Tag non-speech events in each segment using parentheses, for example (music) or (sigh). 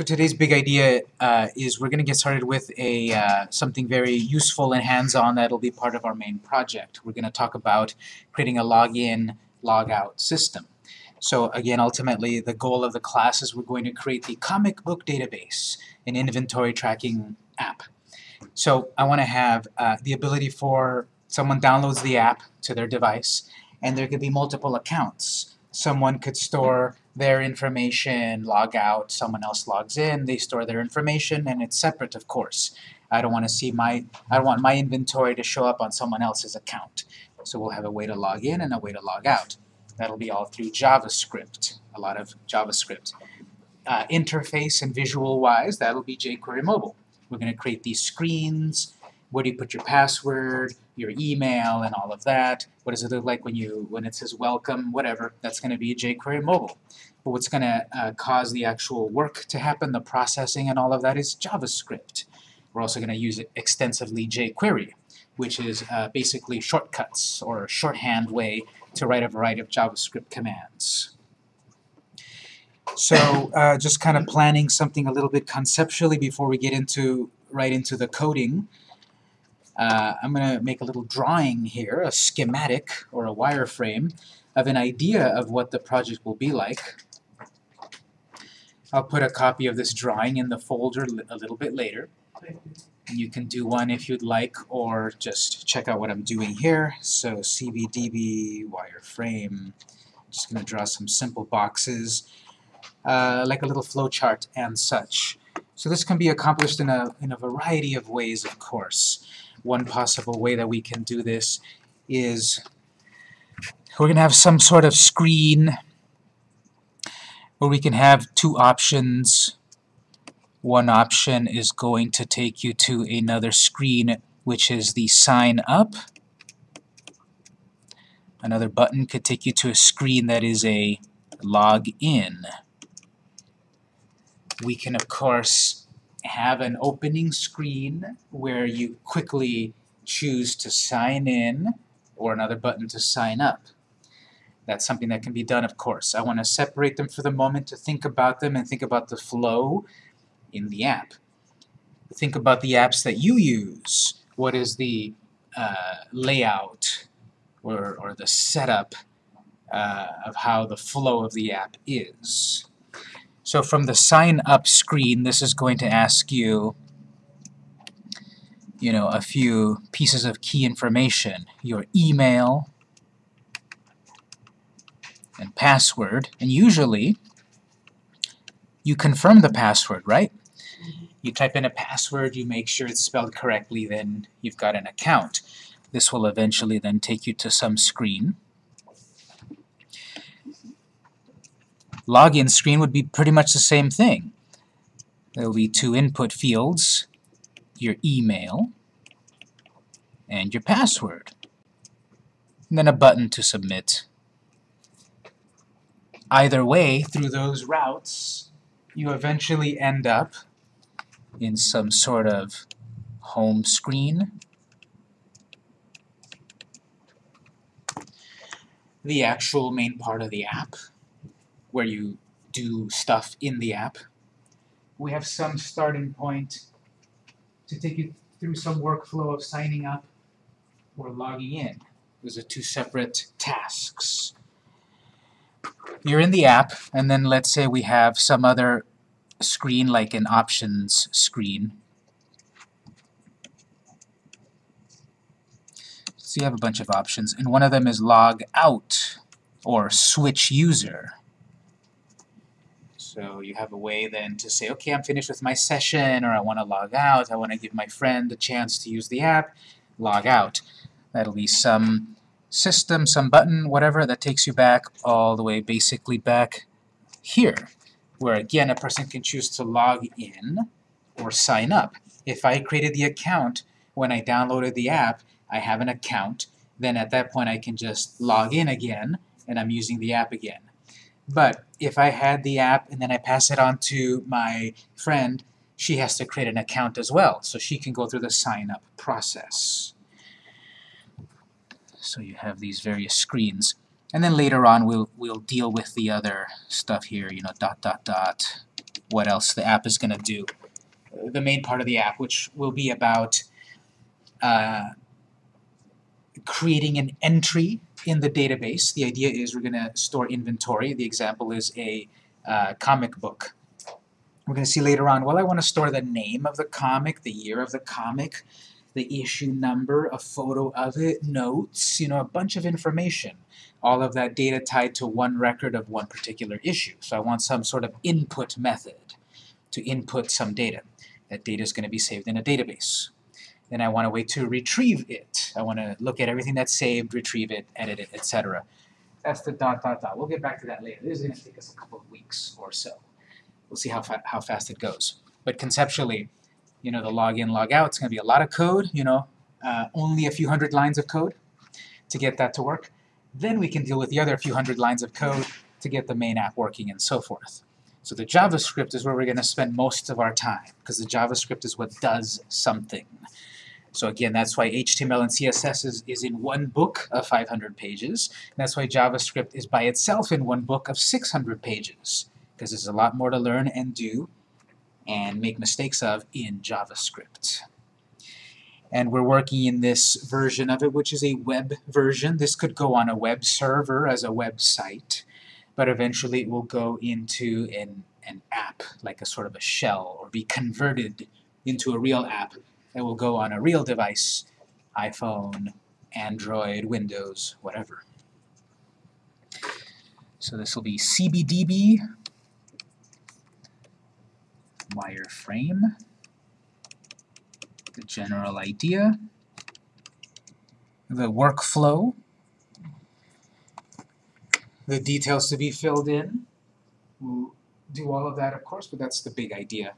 So today's big idea uh, is we're going to get started with a uh, something very useful and hands-on that'll be part of our main project. We're going to talk about creating a login, logout system. So again, ultimately, the goal of the class is we're going to create the comic book database, an inventory tracking app. So I want to have uh, the ability for someone downloads the app to their device, and there could be multiple accounts. Someone could store their information, log out, someone else logs in, they store their information, and it's separate, of course. I don't want to see my, I don't want my inventory to show up on someone else's account. So we'll have a way to log in and a way to log out. That'll be all through JavaScript, a lot of JavaScript. Uh, interface and visual-wise, that'll be jQuery Mobile. We're going to create these screens, where do you put your password, your email, and all of that. What does it look like when you when it says welcome, whatever. That's going to be jQuery Mobile. But what's going to uh, cause the actual work to happen, the processing and all of that is JavaScript. We're also going to use it extensively jQuery, which is uh, basically shortcuts or a shorthand way to write a variety of JavaScript commands. So uh, just kind of planning something a little bit conceptually before we get into right into the coding. Uh, I'm going to make a little drawing here, a schematic or a wireframe of an idea of what the project will be like. I'll put a copy of this drawing in the folder a little bit later. And you can do one if you'd like, or just check out what I'm doing here. So CBDB, wireframe, just going to draw some simple boxes, uh, like a little flowchart and such. So this can be accomplished in a, in a variety of ways, of course. One possible way that we can do this is we're going to have some sort of screen where we can have two options. One option is going to take you to another screen, which is the sign up. Another button could take you to a screen that is a log in. We can, of course, have an opening screen where you quickly choose to sign in or another button to sign up. That's something that can be done, of course. I want to separate them for the moment to think about them and think about the flow in the app. Think about the apps that you use. What is the uh, layout or, or the setup uh, of how the flow of the app is? So from the sign up screen, this is going to ask you you know, a few pieces of key information. Your email, and password, and usually you confirm the password, right? Mm-hmm. You type in a password, you make sure it's spelled correctly, then you've got an account. This will eventually then take you to some screen. Login screen would be pretty much the same thing. There will be two input fields, your email and your password. And then a button to submit Either way, through those routes, you eventually end up in some sort of home screen. The actual main part of the app, where you do stuff in the app. We have some starting point to take you through some workflow of signing up or logging in. Those are two separate tasks you're in the app, and then let's say we have some other screen, like an options screen. So you have a bunch of options, and one of them is log out, or switch user. So you have a way then to say, okay, I'm finished with my session, or I want to log out, I want to give my friend a chance to use the app, log out. That'll be some system, some button, whatever, that takes you back all the way basically back here, where again a person can choose to log in or sign up. If I created the account when I downloaded the app, I have an account, then at that point I can just log in again and I'm using the app again. But if I had the app and then I pass it on to my friend, she has to create an account as well, so she can go through the sign-up process. So you have these various screens. And then later on we'll, we'll deal with the other stuff here, you know, dot, dot, dot, what else the app is going to do. The main part of the app, which will be about uh, creating an entry in the database. The idea is we're going to store inventory. The example is a uh, comic book. We're going to see later on, well, I want to store the name of the comic, the year of the comic, the issue number, a photo of it, notes, you know, a bunch of information. All of that data tied to one record of one particular issue. So I want some sort of input method to input some data. That data is going to be saved in a database. Then I want a way to retrieve it. I want to look at everything that's saved, retrieve it, edit it, etc. That's the dot, dot, dot. We'll get back to that later. This is going to take us a couple of weeks or so. We'll see how, fa how fast it goes. But conceptually, you know, the login, log out, it's going to be a lot of code, you know, uh, only a few hundred lines of code to get that to work. Then we can deal with the other few hundred lines of code to get the main app working and so forth. So the JavaScript is where we're going to spend most of our time, because the JavaScript is what does something. So again, that's why HTML and CSS is, is in one book of 500 pages. that's why JavaScript is by itself in one book of 600 pages, because there's a lot more to learn and do and make mistakes of in JavaScript. And we're working in this version of it, which is a web version. This could go on a web server as a website, but eventually it will go into an, an app, like a sort of a shell, or be converted into a real app that will go on a real device, iPhone, Android, Windows, whatever. So this will be CBDB wireframe, the general idea, the workflow, the details to be filled in. We'll do all of that, of course, but that's the big idea.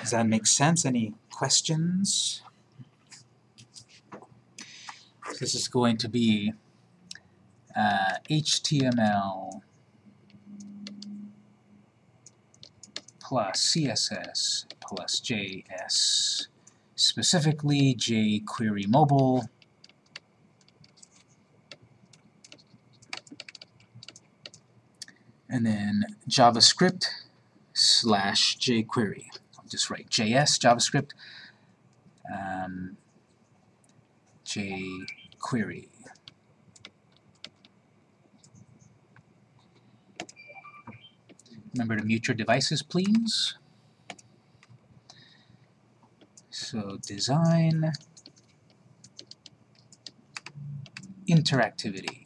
Does that make sense? Any questions? This is going to be uh, HTML plus CSS plus JS, specifically jQuery Mobile, and then JavaScript slash jQuery. Just write JS, JavaScript, um, jQuery. Remember to mute your devices, please. So design, interactivity.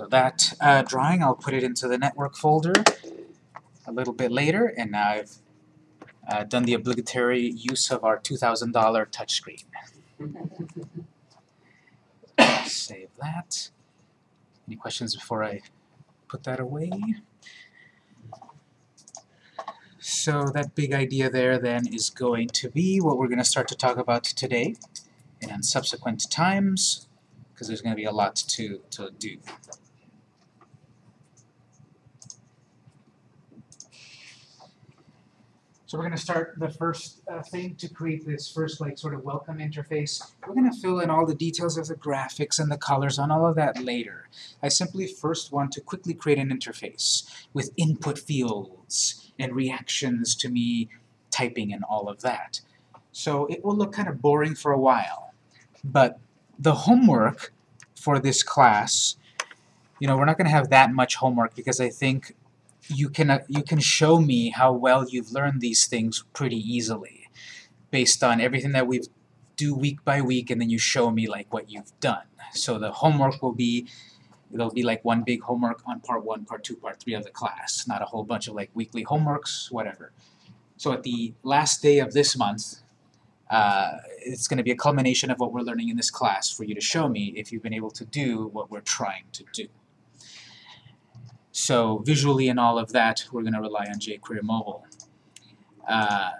So that uh, drawing, I'll put it into the network folder a little bit later, and now I've uh, done the obligatory use of our $2,000 touchscreen. (coughs) Save that. Any questions before I put that away? So that big idea there then is going to be what we're going to start to talk about today and subsequent times, because there's going to be a lot to, to do. So we're going to start the first uh, thing to create this first like sort of welcome interface. We're going to fill in all the details of the graphics and the colors on all of that later. I simply first want to quickly create an interface with input fields and reactions to me typing and all of that. So it will look kind of boring for a while. But the homework for this class, you know, we're not going to have that much homework because I think you can, uh, you can show me how well you've learned these things pretty easily based on everything that we do week by week and then you show me like what you've done. So the homework will be it'll be like one big homework on part one, part two, part three of the class, not a whole bunch of like weekly homeworks, whatever. So at the last day of this month, uh, it's going to be a culmination of what we're learning in this class for you to show me if you've been able to do what we're trying to do. So visually and all of that, we're going to rely on jQuery Mobile. Uh,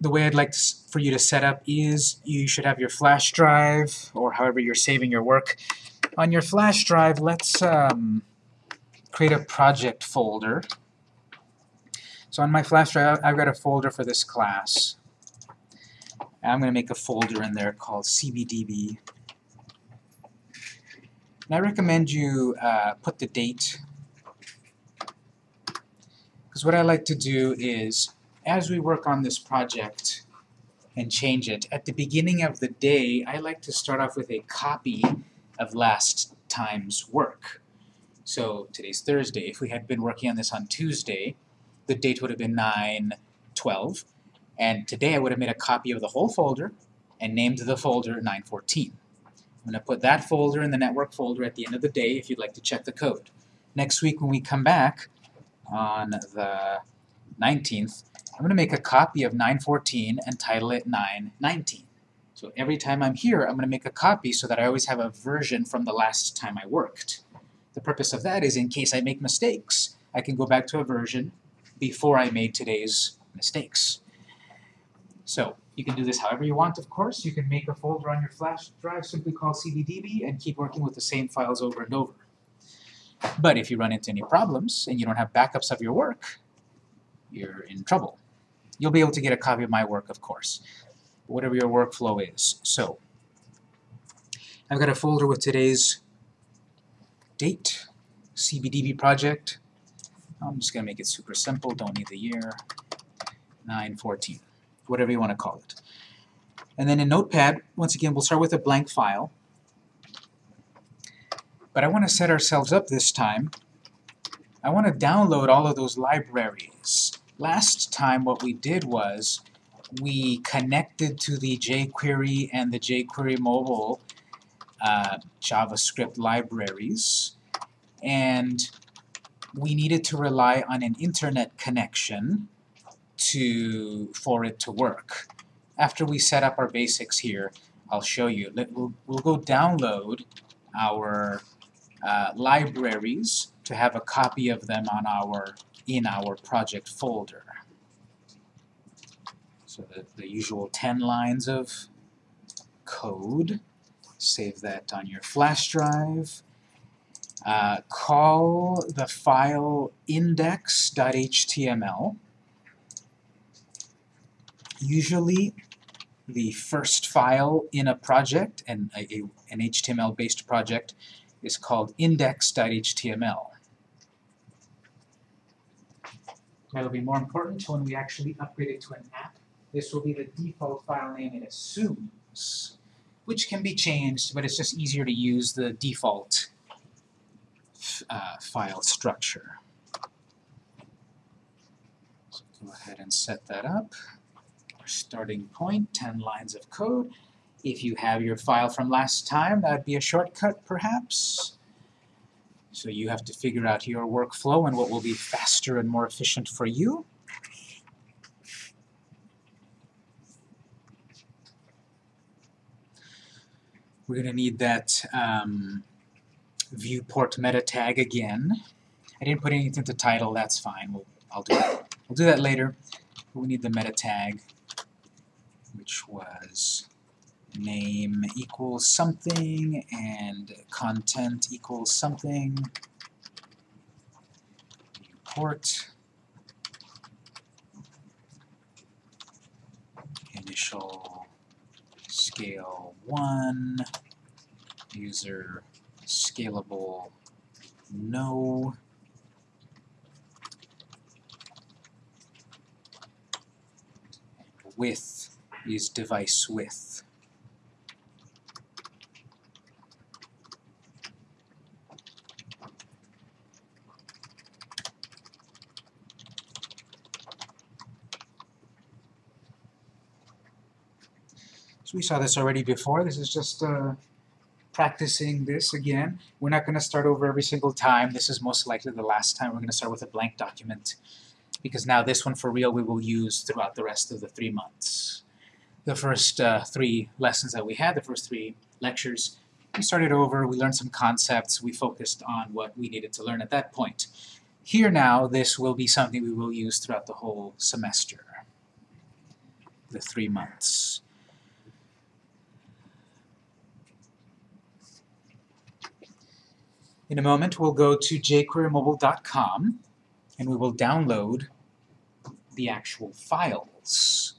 the way I'd like to, for you to set up is you should have your flash drive, or however you're saving your work. On your flash drive, let's um, create a project folder. So on my flash drive, I've got a folder for this class. I'm going to make a folder in there called cbdb And I recommend you uh, put the date, because what I like to do is, as we work on this project and change it, at the beginning of the day, I like to start off with a copy of last time's work. So today's Thursday. If we had been working on this on Tuesday, the date would have been 9-12, and today I would have made a copy of the whole folder and named the folder 914. I'm going to put that folder in the network folder at the end of the day if you'd like to check the code. Next week when we come back on the 19th, I'm going to make a copy of 914 and title it 919. So every time I'm here, I'm going to make a copy so that I always have a version from the last time I worked. The purpose of that is in case I make mistakes, I can go back to a version before I made today's mistakes. So you can do this however you want, of course. You can make a folder on your flash drive simply called cbdb and keep working with the same files over and over. But if you run into any problems and you don't have backups of your work, you're in trouble. You'll be able to get a copy of my work, of course, whatever your workflow is. So, I've got a folder with today's date, CBDB project. I'm just going to make it super simple, don't need the year, 914 whatever you want to call it. And then in Notepad, once again, we'll start with a blank file. But I want to set ourselves up this time. I want to download all of those libraries. Last time what we did was we connected to the jQuery and the jQuery mobile uh, JavaScript libraries, and we needed to rely on an internet connection to for it to work. After we set up our basics here, I'll show you. Let, we'll, we'll go download our uh, libraries to have a copy of them on our in our project folder. So the, the usual 10 lines of code. Save that on your flash drive. Uh, call the file index.html usually the first file in a project, and a, a, an HTML-based project, is called index.html. That'll be more important when we actually upgrade it to an app. This will be the default file name it assumes, which can be changed, but it's just easier to use the default uh, file structure. So go ahead and set that up starting point, 10 lines of code. If you have your file from last time, that would be a shortcut, perhaps. So you have to figure out your workflow and what will be faster and more efficient for you. We're going to need that um, viewport meta tag again. I didn't put anything to title, that's fine. We'll, I'll do that. We'll do that later. We need the meta tag which was name equals something and content equals something. Viewport. Initial scale 1. User scalable no. width is device width. We saw this already before. This is just uh, practicing this again. We're not going to start over every single time. This is most likely the last time. We're going to start with a blank document because now this one for real we will use throughout the rest of the three months the first uh, three lessons that we had, the first three lectures. We started over, we learned some concepts, we focused on what we needed to learn at that point. Here now, this will be something we will use throughout the whole semester, the three months. In a moment, we'll go to jquerymobile.com and we will download the actual files.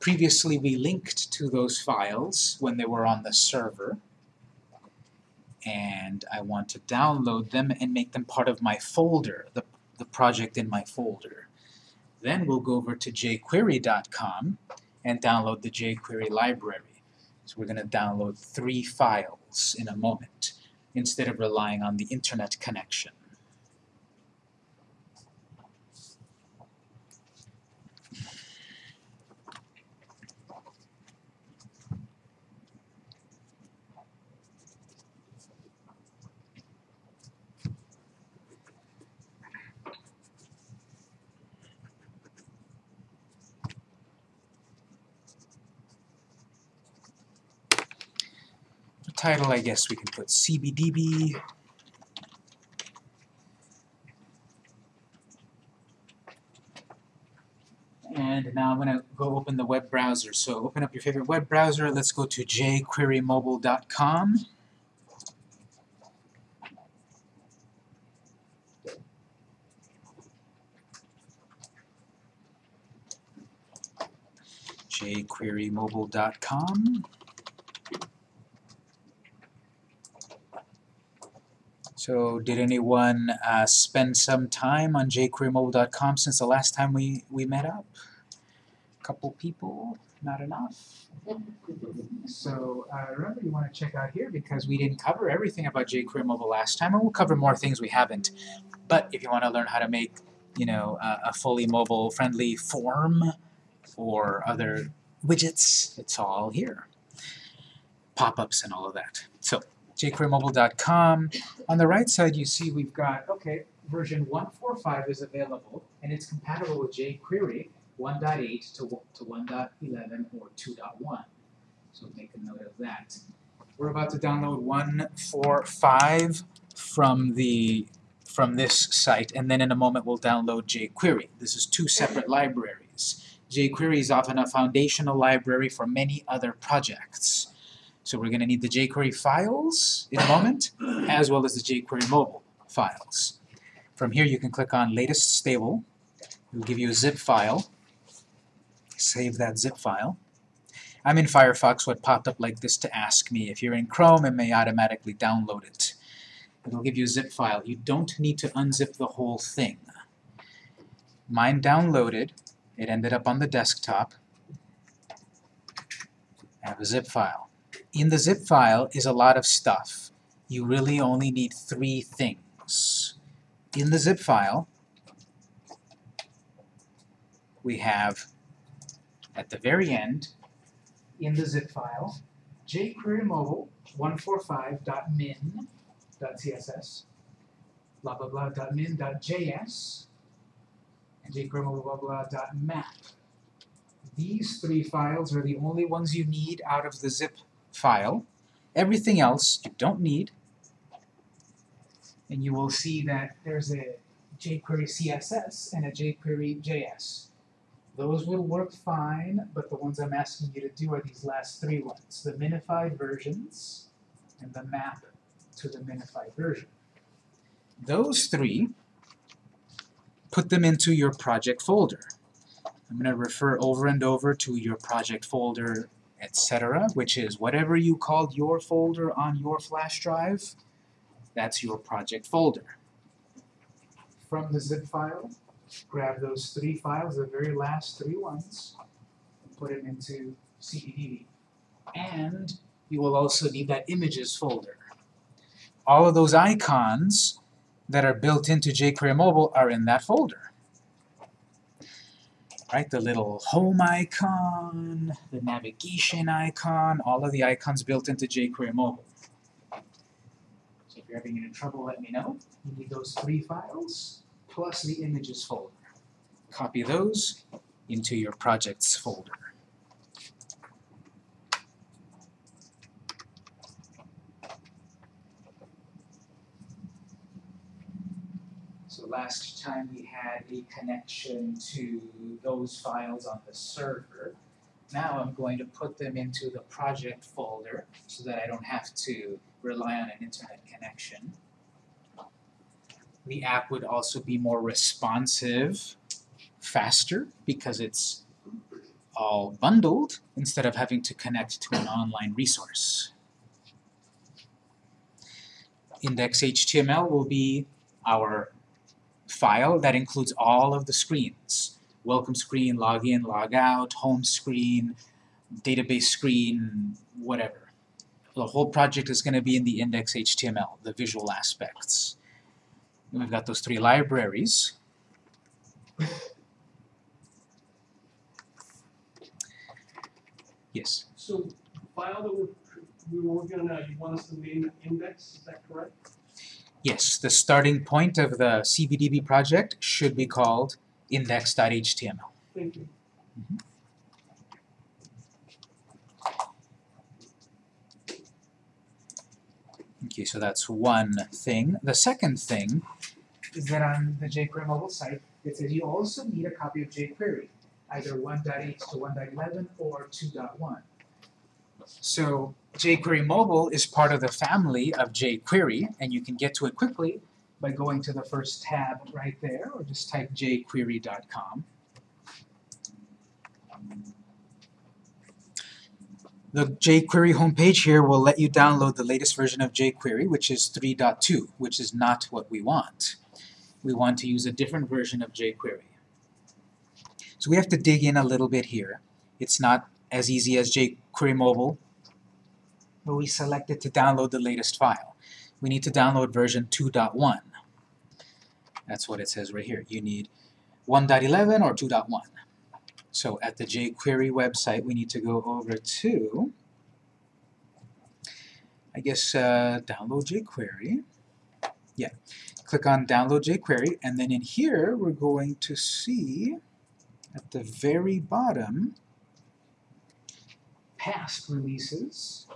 Previously we linked to those files when they were on the server, and I want to download them and make them part of my folder, the, the project in my folder. Then we'll go over to jQuery.com and download the jQuery library. So we're going to download three files in a moment instead of relying on the internet connection. Title, I guess we can put CBDB. And now I'm going to go open the web browser. So open up your favorite web browser. Let's go to jquerymobile.com. jquerymobile.com. So did anyone uh, spend some time on jQueryMobile.com since the last time we, we met up? A couple people, not enough. So uh, remember you want to check out here because we didn't cover everything about jQuery Mobile last time, and we'll cover more things we haven't. But if you want to learn how to make, you know, uh, a fully mobile-friendly form or other widgets, it's all here. Pop-ups and all of that. So jQueryMobile.com. On the right side, you see we've got, okay, version 1.45 is available, and it's compatible with jQuery 1.8 to, to 1.11 or 2.1. So make a note of that. We're about to download 1.45 from the from this site, and then in a moment we'll download jQuery. This is two separate libraries. jQuery is often a foundational library for many other projects. So we're going to need the jQuery files in a moment, as well as the jQuery mobile files. From here you can click on Latest Stable. It will give you a zip file. Save that zip file. I'm in Firefox, what popped up like this to ask me. If you're in Chrome, it may automatically download it. It'll give you a zip file. You don't need to unzip the whole thing. Mine downloaded. It ended up on the desktop. I have a zip file in the zip file is a lot of stuff. You really only need three things. In the zip file, we have, at the very end, in the zip file, jQuery mobile 145.min.css, blah blah blah .min.js, and jQuery mobile blah blah .map. These three files are the only ones you need out of the zip file. Everything else you don't need. And you will see that there's a jQuery CSS and a jQuery JS. Those will work fine, but the ones I'm asking you to do are these last three ones, the minified versions and the map to the minified version. Those three, put them into your project folder. I'm going to refer over and over to your project folder etc., which is whatever you called your folder on your flash drive, that's your project folder. From the zip file, grab those three files, the very last three ones, and put them into CBDB. And you will also need that images folder. All of those icons that are built into jQuery Mobile are in that folder right? The little home icon, the navigation icon, all of the icons built into jQuery Mobile. So if you're having any trouble, let me know. You need those three files, plus the images folder. Copy those into your projects folder. Last time we had a connection to those files on the server. Now I'm going to put them into the project folder so that I don't have to rely on an internet connection. The app would also be more responsive, faster, because it's all bundled instead of having to connect to an online resource. Index.html will be our file that includes all of the screens. Welcome screen, login, log out, home screen, database screen, whatever. The whole project is going to be in the index.html, the visual aspects. And we've got those three libraries. Yes. So the file that we're, we were working on now, you want us to name index, is that correct? Yes, the starting point of the CBDB project should be called index.html. Thank you. Mm-hmm. Okay, so that's one thing. The second thing is that on the jQuery mobile site, it says you also need a copy of jQuery, either 1.8 to 1.11 or 2.1. So jQuery mobile is part of the family of jQuery, and you can get to it quickly by going to the first tab right there, or just type jQuery.com. The jQuery homepage here will let you download the latest version of jQuery, which is 3.2, which is not what we want. We want to use a different version of jQuery. So we have to dig in a little bit here. It's not as easy as jQuery mobile, but we selected to download the latest file. We need to download version 2.1. That's what it says right here. You need 1.11 or 2.1. So at the jQuery website, we need to go over to, I guess, uh, download jQuery. Yeah, click on download jQuery, and then in here, we're going to see at the very bottom, past releases.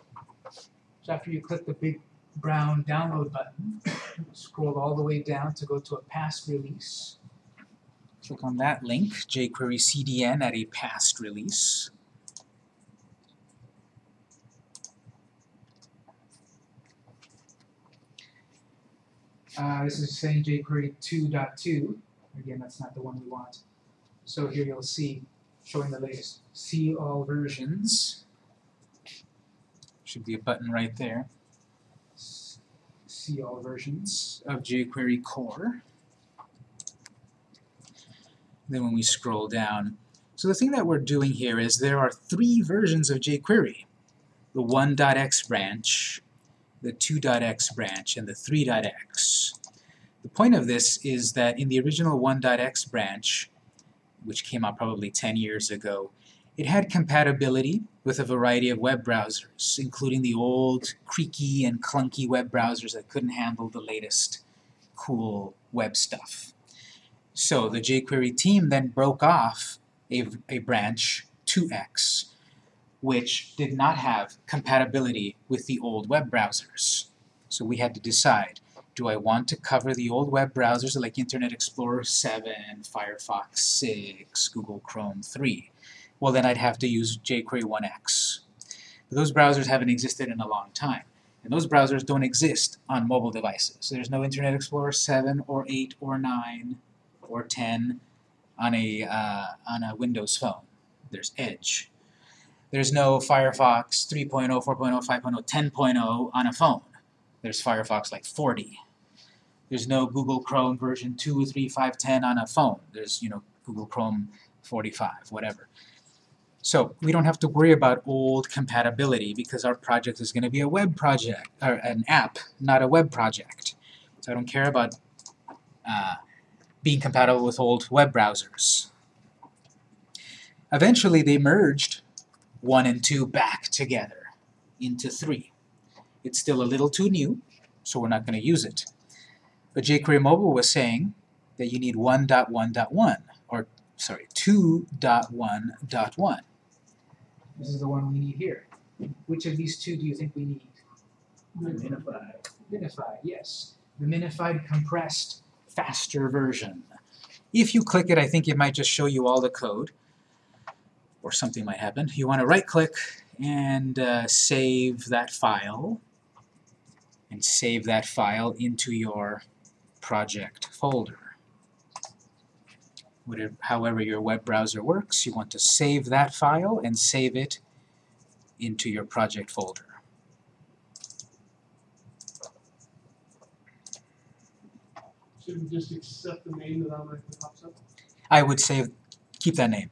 So after you click the big brown download button, scroll all the way down to go to a past release. Click on that link, jQuery CDN at a past release. Uh, this is saying jQuery 2.2. Again, that's not the one we want. So here you'll see showing the latest. See all versions. Should be a button right there. See all versions of jQuery core. Then when we scroll down, so the thing that we're doing here is there are three versions of jQuery. The 1.x branch, the 2.x branch, and the 3.x. The point of this is that in the original 1.x branch, which came out probably 10 years ago, it had compatibility with a variety of web browsers, including the old creaky and clunky web browsers that couldn't handle the latest cool web stuff. So the jQuery team then broke off a, a branch 2x, which did not have compatibility with the old web browsers. So we had to decide, do I want to cover the old web browsers like Internet Explorer 7, Firefox 6, Google Chrome 3? Well then I'd have to use jQuery 1x. But those browsers haven't existed in a long time. And those browsers don't exist on mobile devices. There's no Internet Explorer 7 or 8 or 9 or 10 on a, uh, on a Windows phone. There's Edge. There's no Firefox 3.0, 4.0, 5.0, 10.0 on a phone. There's Firefox like 40. There's no Google Chrome version 2, 3, 5, 10 on a phone. There's, you know, Google Chrome 45, whatever. So we don't have to worry about old compatibility because our project is going to be a web project, or an app, not a web project. So I don't care about uh, being compatible with old web browsers. Eventually they merged 1 and 2 back together into 3. It's still a little too new, so we're not going to use it. But jQuery Mobile was saying that you need 1.1.1, or sorry, 2.1.1. This is the one we need here. Which of these two do you think we need? Minified. Minified, yes. The minified, compressed, faster version. If you click it, I think it might just show you all the code, or something might happen. You want to right-click and uh, save that file, and save that file into your project folder. Whatever, however your web browser works, you want to save that file and save it into your project folder. Should we just accept the name that automatically pops up? I would say keep that name.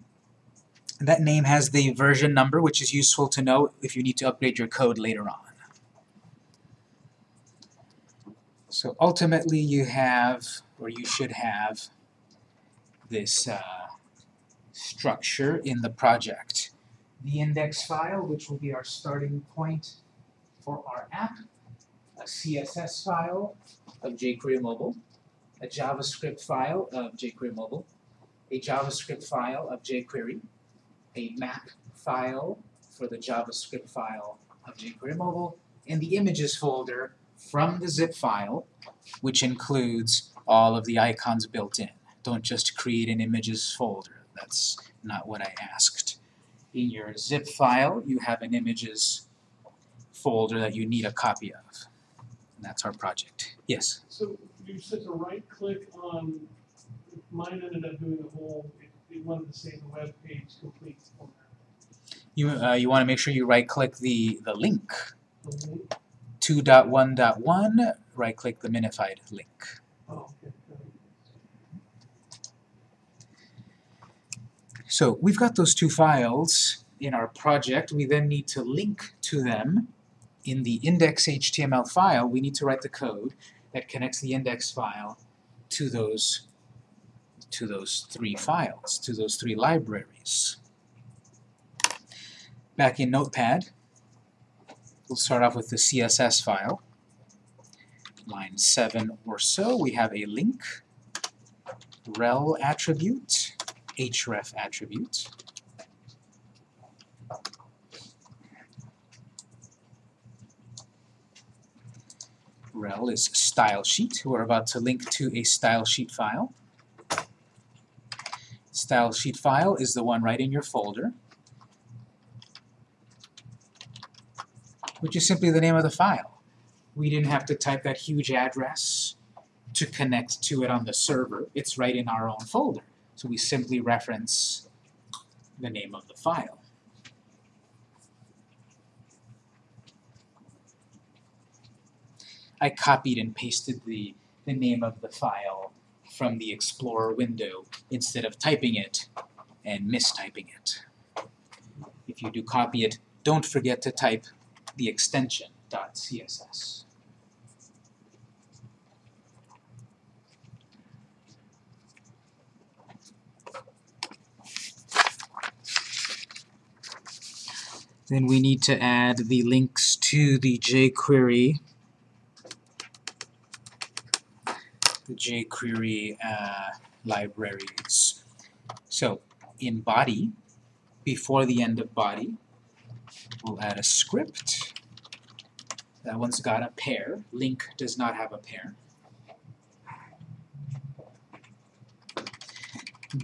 That name has the version number, which is useful to know if you need to upgrade your code later on. So ultimately you have, or you should have, this uh, structure in the project. The index file, which will be our starting point for our app, a CSS file of jQuery Mobile, a JavaScript file of jQuery Mobile, a JavaScript file of jQuery, a map file for the JavaScript file of jQuery Mobile, and the images folder from the zip file, which includes all of the icons built in. Don't just create an images folder. That's not what I asked. In your zip file, you have an images folder that you need a copy of. And that's our project. Yes? So you said to right click on, mine ended up doing the whole, it, it wanted to say the web page complete format. You, uh, you want to make sure you right-click the, the link. The link? 2.1.1, right-click the minified link. Oh, okay. got it. So we've got those two files in our project. We then need to link to them in the index.html file. We need to write the code that connects the index file to those to those three files, to those three libraries. Back in Notepad, we'll start off with the CSS file. Line 7 or so, we have a link, rel attribute, href attribute. rel is style sheet. We're about to link to a style sheet file. Style sheet file is the one right in your folder, which is simply the name of the file. We didn't have to type that huge address to connect to it on the server. It's right in our own folder. So we simply reference the name of the file. I copied and pasted the, the name of the file from the Explorer window instead of typing it and mistyping it. If you do copy it, don't forget to type the extension .css. Then we need to add the links to the jQuery the jQuery uh, libraries. So in body, before the end of body, we'll add a script. That one's got a pair. Link does not have a pair.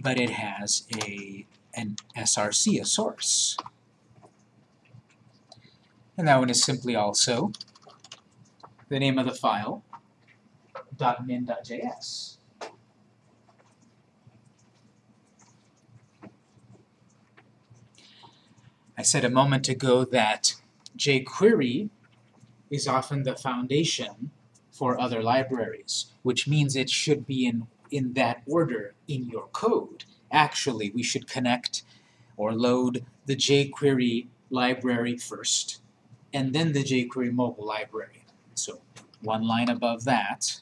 But it has a an SRC, a source. And that one is simply also the name of the file .min.js. I said a moment ago that jQuery is often the foundation for other libraries, which means it should be in, in that order in your code. Actually, we should connect or load the jQuery library first, and then the jQuery mobile library. So one line above that,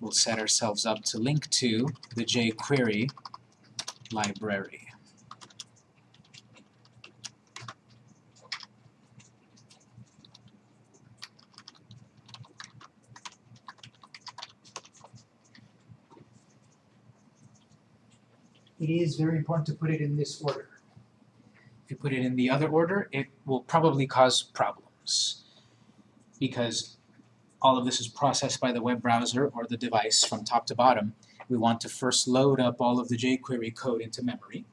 we'll set ourselves up to link to the jQuery library. It is very important to put it in this order. You put it in the other order, it will probably cause problems because all of this is processed by the web browser or the device from top to bottom. We want to first load up all of the jQuery code into memory.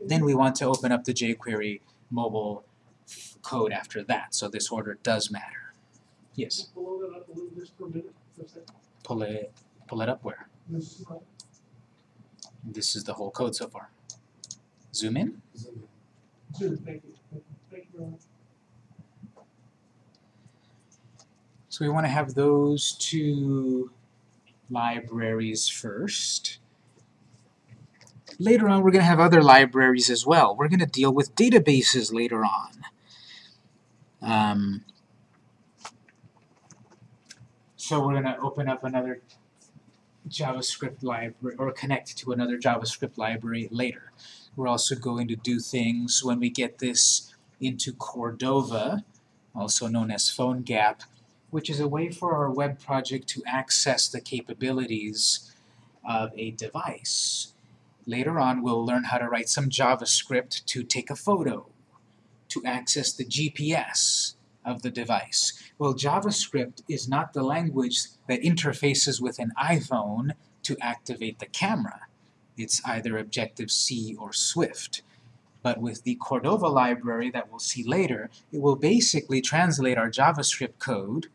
Then we want to open up the jQuery mobile code after that, so this order does matter. Yes, Below that up a little just per minute, just that, pull it, pull it up where? this is This is the whole code so far. Zoom in. So we want to have those two libraries first. Later on, we're going to have other libraries as well. We're going to deal with databases later on. Um, so we're going to open up another JavaScript library, or connect to another JavaScript library later. We're also going to do things when we get this into Cordova, also known as PhoneGap, which is a way for our web project to access the capabilities of a device. Later on, we'll learn how to write some JavaScript to take a photo, to access the GPS of the device. Well, JavaScript is not the language that interfaces with an iPhone to activate the camera. It's either Objective-C or Swift. But with the Cordova library that we'll see later, it will basically translate our JavaScript code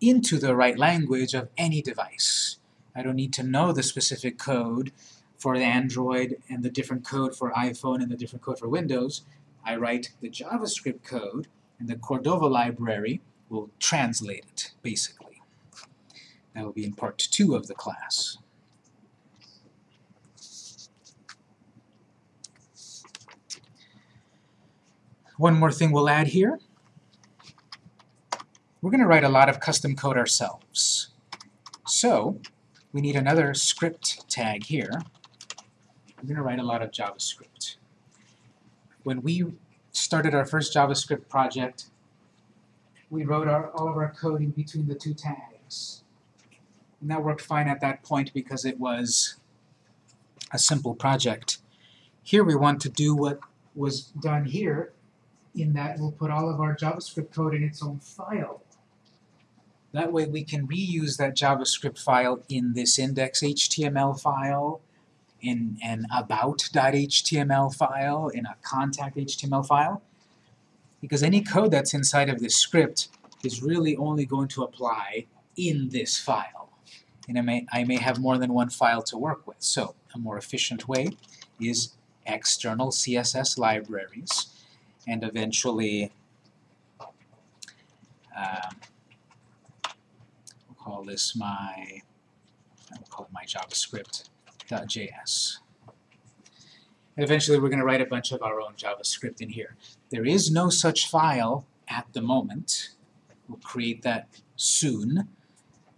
into the right language of any device. I don't need to know the specific code for Android and the different code for iPhone and the different code for Windows. I write the JavaScript code, and the Cordova library will translate it, basically. That will be in part two of the class. One more thing we'll add here. We're going to write a lot of custom code ourselves. So, we need another script tag here. We're going to write a lot of JavaScript. When we started our first JavaScript project, we wrote our, all of our code in between the two tags. And that worked fine at that point because it was a simple project. Here we want to do what was done here in that we'll put all of our JavaScript code in its own file. That way we can reuse that JavaScript file in this index.html file, in an about.html file, in a contact.html file, because any code that's inside of this script is really only going to apply in this file. And I may, I may have more than one file to work with. So a more efficient way is external CSS libraries and eventually um, we'll call this my I'll call it my JavaScript.js. And eventually we're going to write a bunch of our own JavaScript in here. There is no such file at the moment. We'll create that soon.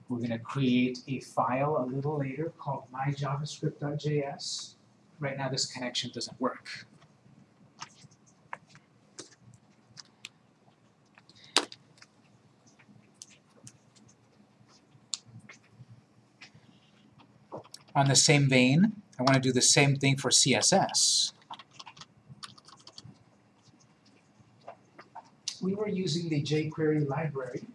We're going to create a file a little later called myjavascript.js. Right now this connection doesn't work. On the same vein, I want to do the same thing for CSS. We were using the jQuery library,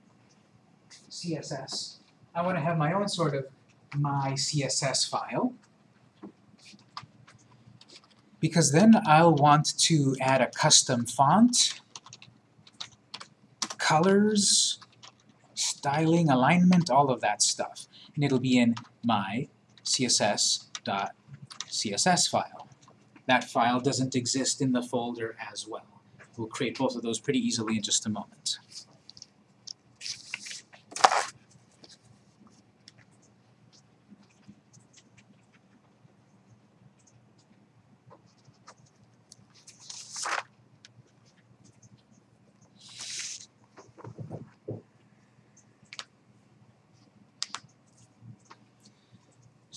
CSS. I want to have my own sort of my CSS file because then I'll want to add a custom font, colors, styling, alignment, all of that stuff. And it'll be in my css.css file. That file doesn't exist in the folder as well. We'll create both of those pretty easily in just a moment.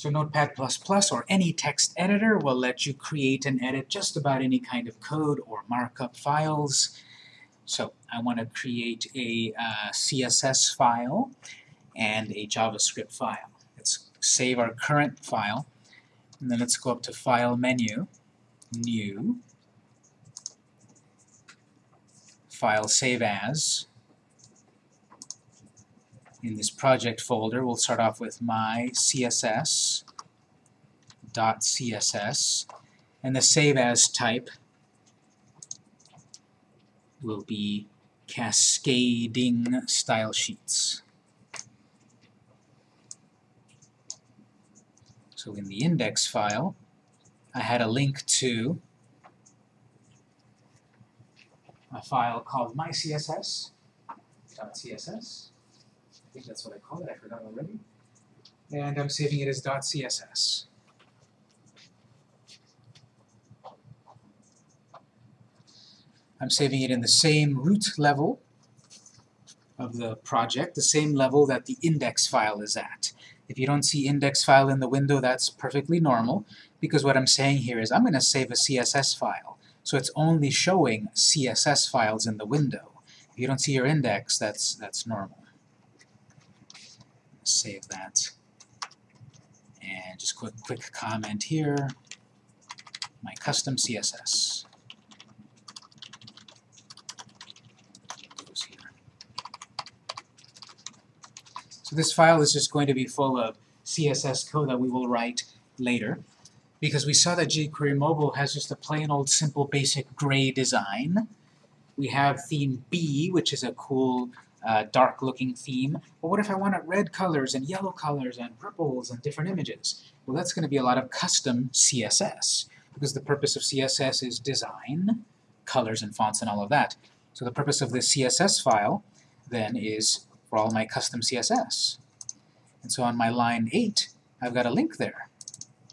So Notepad++ or any text editor will let you create and edit just about any kind of code or markup files. So I want to create a uh, CSS file and a JavaScript file. Let's save our current file, and then let's go up to File menu, New, File Save As, in this project folder, we'll start off with my CSS .css, and the save as type will be cascading style sheets. So in the index file, I had a link to a file called mycss.css think that's what I call it, I forgot already. And I'm saving it as .css. I'm saving it in the same root level of the project, the same level that the index file is at. If you don't see index file in the window, that's perfectly normal, because what I'm saying here is I'm going to save a CSS file. So it's only showing CSS files in the window. If you don't see your index, that's, that's normal. Save that. And just quick, quick comment here, my custom CSS. So this file is just going to be full of CSS code that we will write later because we saw that jQuery Mobile has just a plain old simple basic gray design. We have theme B, which is a cool uh, dark looking theme. But what if I wanted red colors and yellow colors and purples and different images? Well, that's going to be a lot of custom CSS because the purpose of CSS is design, colors and fonts and all of that. So the purpose of this CSS file then is for all my custom CSS. And so on my line 8, I've got a link there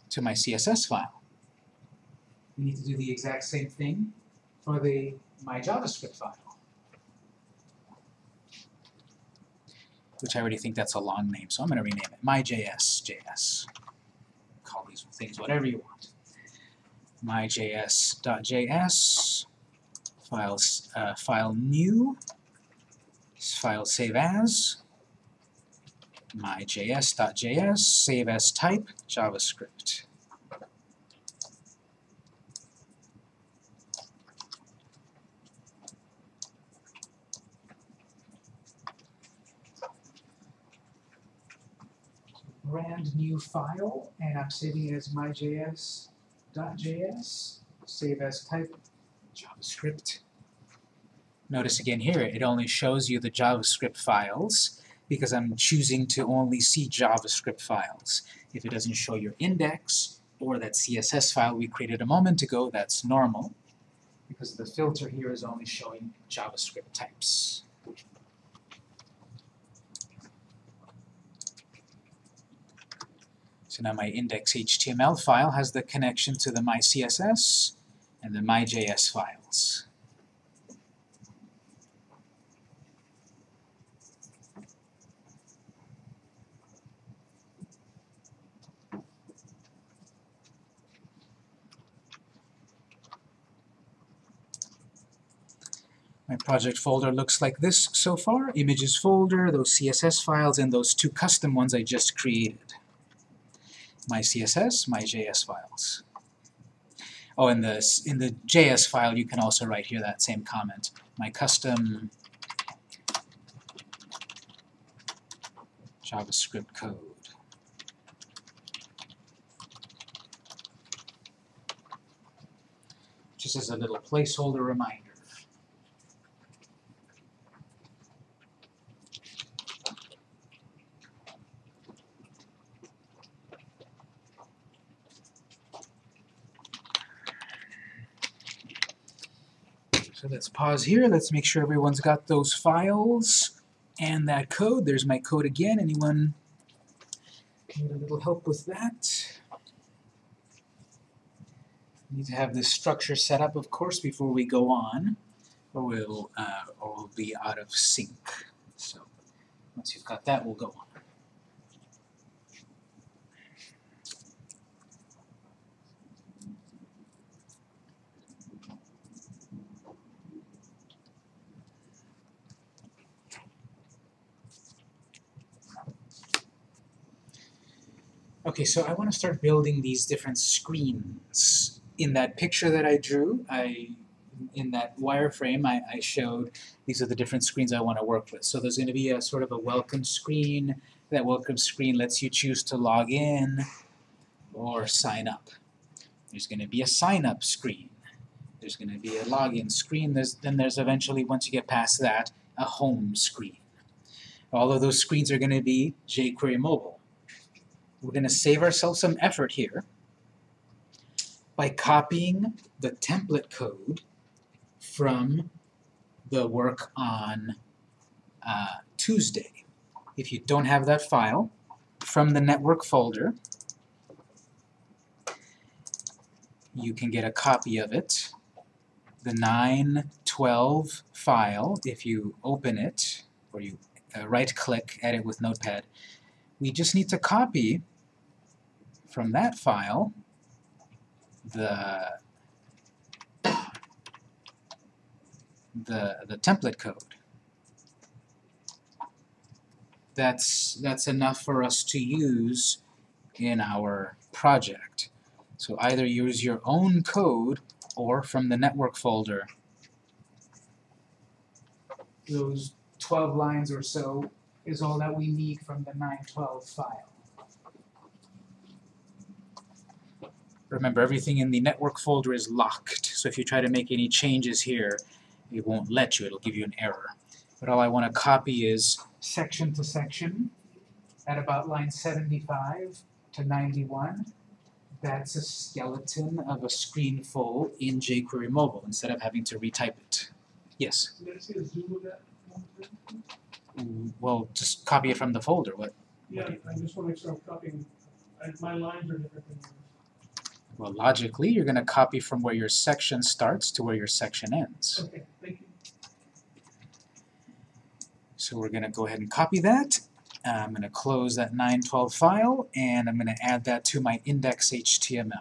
to my CSS file. We need to do the exact same thing for the my JavaScript file. Which I already think that's a long name, so I'm going to rename it myjs.js. Call these things whatever you want. myjs.js, files, uh, file new, file save as, myjs.js, save as type, JavaScript. Brand new file, and I'm saving it as myjs.js, save as type, JavaScript. Notice again here, it only shows you the JavaScript files, because I'm choosing to only see JavaScript files. If it doesn't show your index, or that CSS file we created a moment ago, that's normal, because the filter here is only showing JavaScript types. So now my index.html file has the connection to the myCSS and the myJS files. My project folder looks like this so far. Images folder, those CSS files, and those two custom ones I just created. My CSS, my JS files. Oh, in the, in the JS file, you can also write here that same comment. My custom JavaScript code. Just as a little placeholder reminder. So let's pause here. Let's make sure everyone's got those files and that code. There's my code again. Anyone need a little help with that? Need to have this structure set up, of course, before we go on, or we'll, uh, or we'll be out of sync. So once you've got that, we'll go on. Okay, so I want to start building these different screens. In that picture that I drew, I in that wireframe I, I showed these are the different screens I want to work with. So there's going to be a sort of a welcome screen. That welcome screen lets you choose to log in or sign up. There's going to be a sign up screen. There's going to be a login screen. There's, then there's eventually, once you get past that, a home screen. All of those screens are going to be jQuery mobile. We're going to save ourselves some effort here by copying the template code from the work on uh, Tuesday. If you don't have that file, from the network folder, you can get a copy of it. The 912 file, if you open it, or you uh, right-click, edit with Notepad, we just need to copy from that file the the the template code. That's that's enough for us to use in our project. So either use your own code or from the network folder. Those 12 lines or so is all that we need from the 912 file. Remember, everything in the network folder is locked, so if you try to make any changes here, it won't let you, it'll give you an error. But all I want to copy is section to section at about line 75 to 91. That's a skeleton of a screen full in jQuery Mobile instead of having to retype it. Yes? Well, just copy it from the folder. What? Yeah, I just make sure I'm copying, my lines are different. Well, logically, you're going to copy from where your section starts to where your section ends. Okay, thank you. So we're going to go ahead and copy that. Uh, I'm going to close that 912 file, and I'm going to add that to my index.html.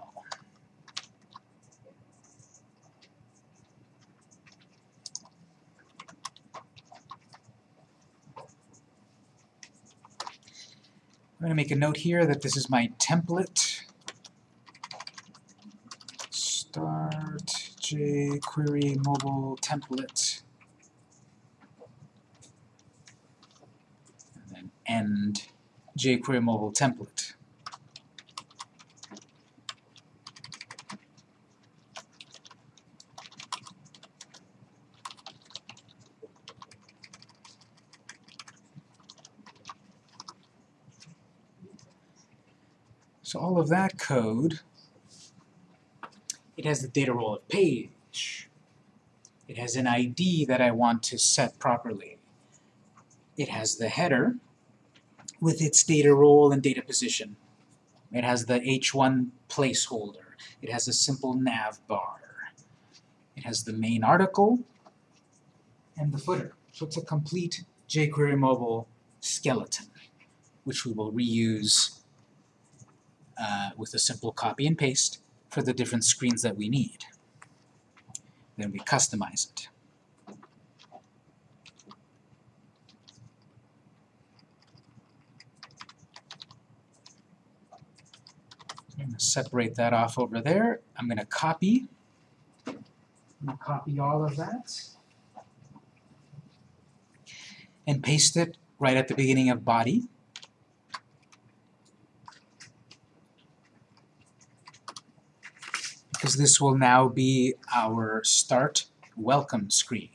I'm going to make a note here that this is my template. Start jQuery mobile template. And then end jQuery mobile template. So all of that code, it has the data role of page. It has an ID that I want to set properly. It has the header with its data role and data position. It has the H1 placeholder. It has a simple nav bar. It has the main article and the footer. So it's a complete jQuery mobile skeleton, which we will reuse uh, with a simple copy and paste for the different screens that we need. Then we customize it. I'm going to separate that off over there. I'm going to copy. I'm going to copy all of that and paste it right at the beginning of body. Because this will now be our start welcome screen.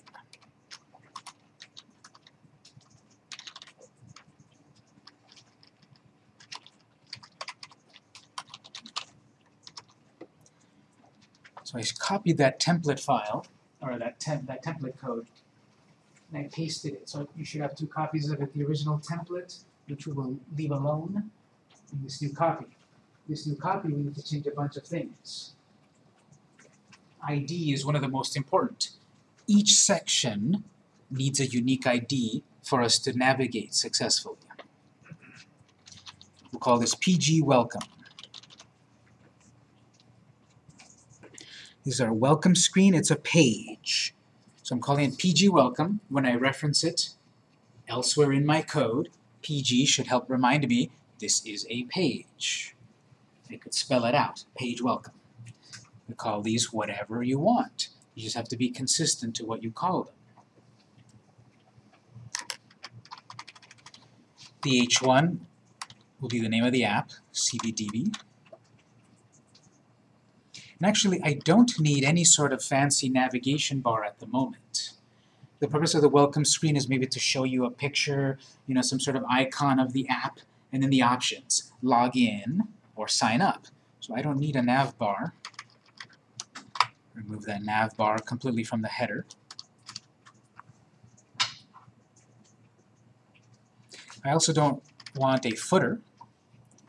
So I copied that template file, or that, tem that template code, and I pasted it. So you should have two copies of it, the original template, which we will leave alone, and this new copy. This new copy, we need to change a bunch of things. ID is one of the most important. Each section needs a unique ID for us to navigate successfully. We'll call this PG Welcome. This is our welcome screen, it's a page. So I'm calling it PG Welcome. When I reference it elsewhere in my code, PG should help remind me this is a page. I could spell it out, page welcome. You call these whatever you want. You just have to be consistent to what you call them. The H1 will be the name of the app, CBDB. And actually, I don't need any sort of fancy navigation bar at the moment. The purpose of the welcome screen is maybe to show you a picture, you know, some sort of icon of the app, and then the options, log in or sign up. So I don't need a nav bar. Remove that nav bar completely from the header. I also don't want a footer.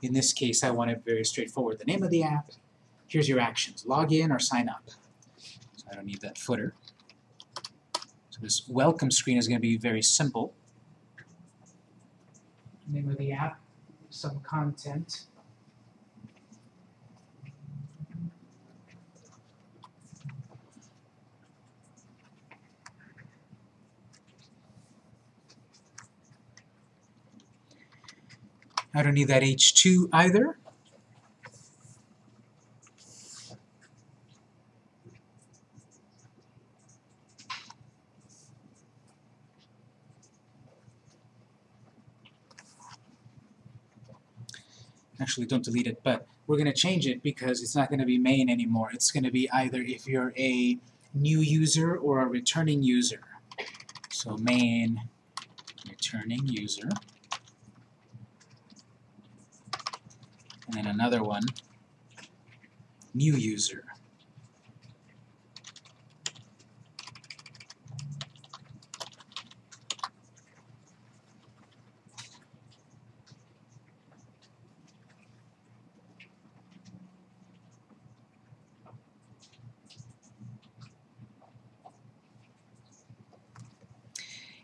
In this case, I want it very straightforward. The name of the app, here's your actions, log in or sign up. So I don't need that footer. So this welcome screen is going to be very simple. Name of the app, some content. I don't need that H2 either. Actually, don't delete it, but we're going to change it because it's not going to be main anymore. It's going to be either if you're a new user or a returning user. So main returning user. And then another one, new user.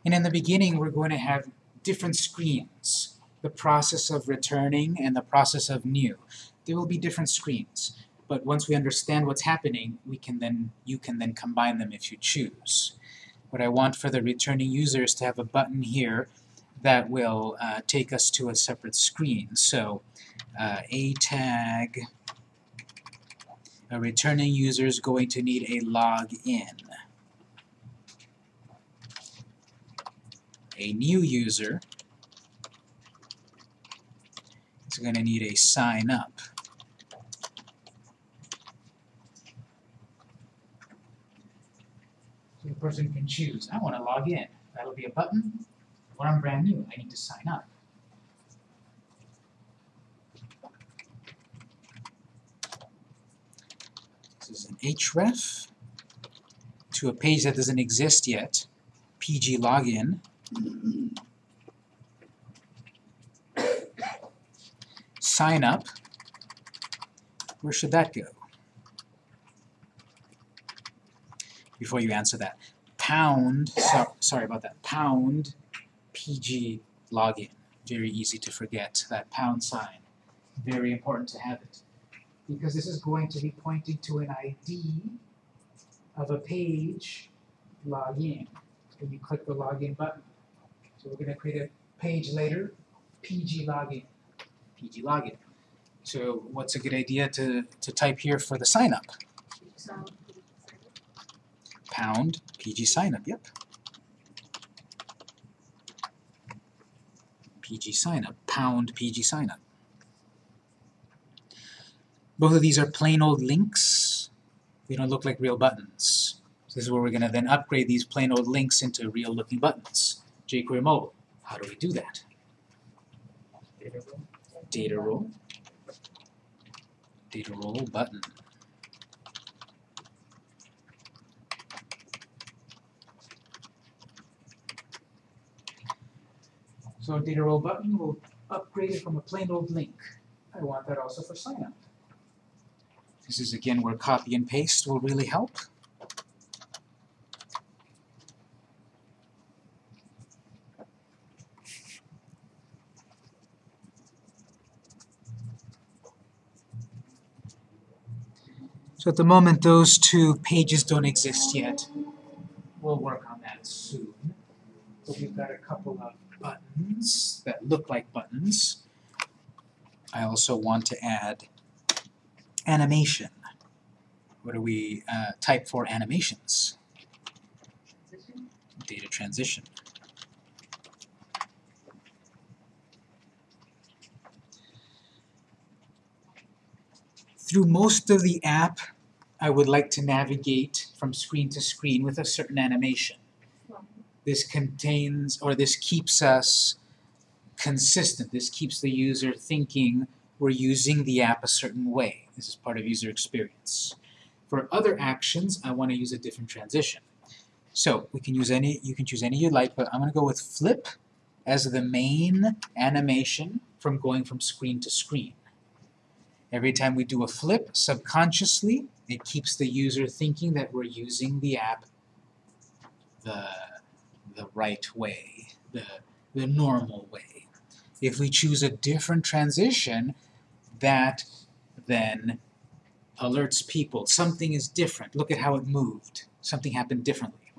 And in the beginning, we're going to have different screens the process of returning and the process of new. There will be different screens, but once we understand what's happening, we can then you can then combine them if you choose. What I want for the returning user is to have a button here that will uh, take us to a separate screen. So uh, a tag, a returning user is going to need a login. A new user is going to need a sign up. So the person can choose, I want to log in. That'll be a button. When I'm brand new, I need to sign up. This is an href to a page that doesn't exist yet. PG login. Sign up, where should that go? Before you answer that, pound, so, sorry about that, pound PG login. Very easy to forget, that pound sign. Very important to have it. Because this is going to be pointing to an ID of a page login. When you click the login button. So we're going to create a page later, PG login. PG login. So what's a good idea to, to type here for the sign up? Pound PG sign up, yep. PG sign up, pound PG sign up. Both of these are plain old links. They don't look like real buttons. So this is where we're going to then upgrade these plain old links into real looking buttons. jQuery Mobile. How do we do that? Data role, data role button. So data role button will upgrade it from a plain old link. I want that also for sign up. This is again where copy and paste will really help. So at the moment those two pages don't exist yet. We'll work on that soon. So we've got a couple of buttons that look like buttons. I also want to add animation. What do we uh, type for animations? Data transition. Through most of the app, I would like to navigate from screen to screen with a certain animation. This contains, or this keeps us consistent. This keeps the user thinking we're using the app a certain way. This is part of user experience. For other actions, I want to use a different transition. So we can use any, you can choose any you like, but I'm going to go with flip as the main animation from going from screen to screen. Every time we do a flip, subconsciously, it keeps the user thinking that we're using the app the, the right way, the, the normal way. If we choose a different transition, that then alerts people. Something is different. Look at how it moved. Something happened differently.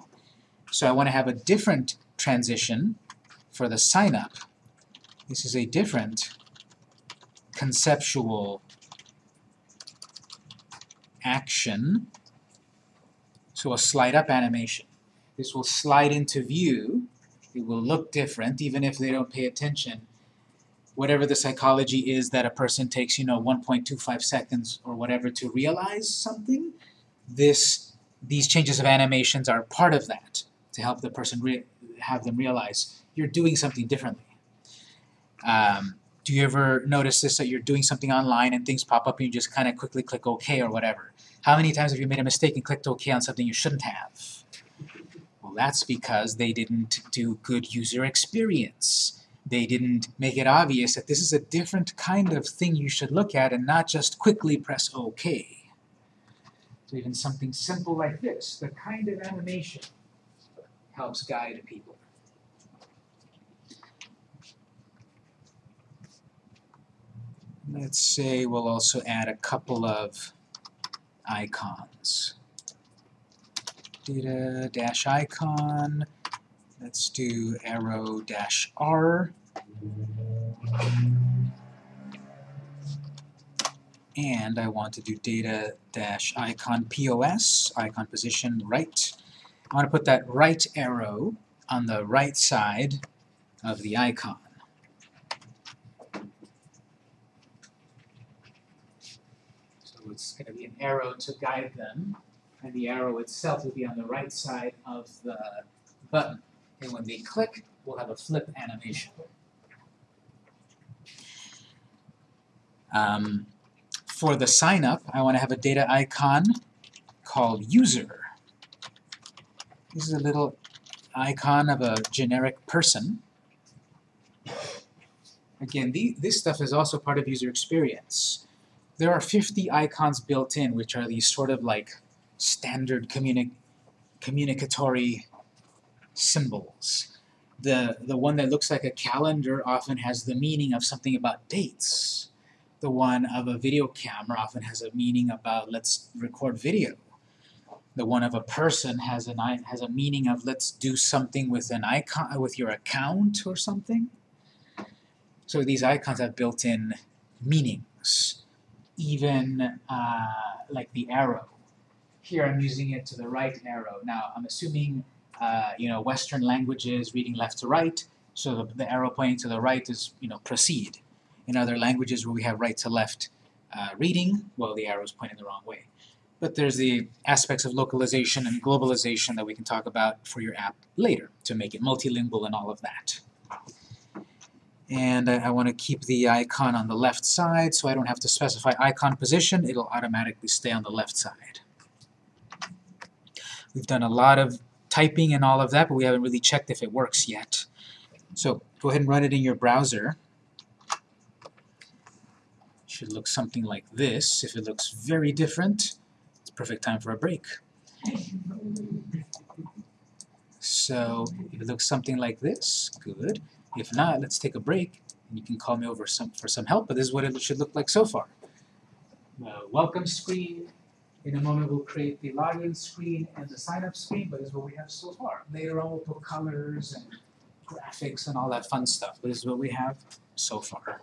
So I want to have a different transition for the sign up. This is a different conceptual action. So a slide up animation. This will slide into view. It will look different even if they don't pay attention. Whatever the psychology is that a person takes, you know, 1.25 seconds or whatever to realize something, this, these changes of animations are part of that to help the person have them realize you're doing something differently. Um, do you ever notice this that you're doing something online and things pop up and you just kind of quickly click OK or whatever? How many times have you made a mistake and clicked OK on something you shouldn't have? Well, that's because they didn't do good user experience. They didn't make it obvious that this is a different kind of thing you should look at and not just quickly press OK. So even something simple like this, the kind of animation helps guide people. Let's say we'll also add a couple of icons. Data dash icon. Let's do arrow dash R. And I want to do data dash icon POS, icon position right. I want to put that right arrow on the right side of the icon. So it's going to be an arrow to guide them, and the arrow itself will be on the right side of the button. And when they click, we'll have a flip animation. Um, for the sign up, I want to have a data icon called user. This is a little icon of a generic person. Again, the, this stuff is also part of user experience. There are 50 icons built in, which are these sort of like standard communi communicatory symbols. The, the one that looks like a calendar often has the meaning of something about dates. The one of a video camera often has a meaning about let's record video. The one of a person has an has a meaning of let's do something with an icon uh, with your account or something. So these icons have built-in meanings. Even uh, like the arrow. Here I'm using it to the right arrow. Now I'm assuming uh, you know Western languages reading left to right, so the, the arrow pointing to the right is you know proceed. In other languages where we have right to left uh, reading, well the arrow is pointing the wrong way. But there's the aspects of localization and globalization that we can talk about for your app later to make it multilingual and all of that. And I, I want to keep the icon on the left side so I don't have to specify icon position, it'll automatically stay on the left side. We've done a lot of typing and all of that, but we haven't really checked if it works yet. So go ahead and run it in your browser. Should look something like this. If it looks very different, it's perfect time for a break. So if it looks something like this, good. If not, let's take a break, and you can call me over some, for some help, but this is what it should look like so far. The welcome screen, in a moment we'll create the login screen and the sign-up screen, but this is what we have so far. Later on we'll put colors and graphics and all that fun stuff, but this is what we have so far.